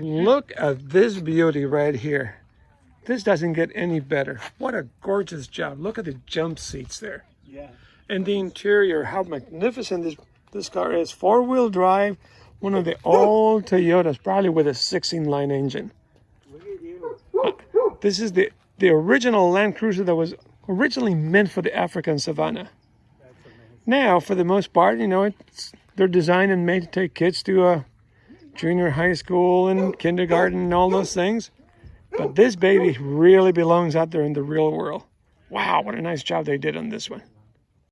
Look at this beauty right here. This doesn't get any better. What a gorgeous job. Look at the jump seats there. Yeah. And the interior, how magnificent this, this car is. Four-wheel drive, one of the old Toyotas, probably with a 16-line engine. Look at you. This is the, the original Land Cruiser that was originally meant for the African savannah. That's amazing. Now, for the most part, you know, it's, they're designed and made to take kids to uh, junior high school and kindergarten and all those things. But this baby really belongs out there in the real world. Wow, what a nice job they did on this one.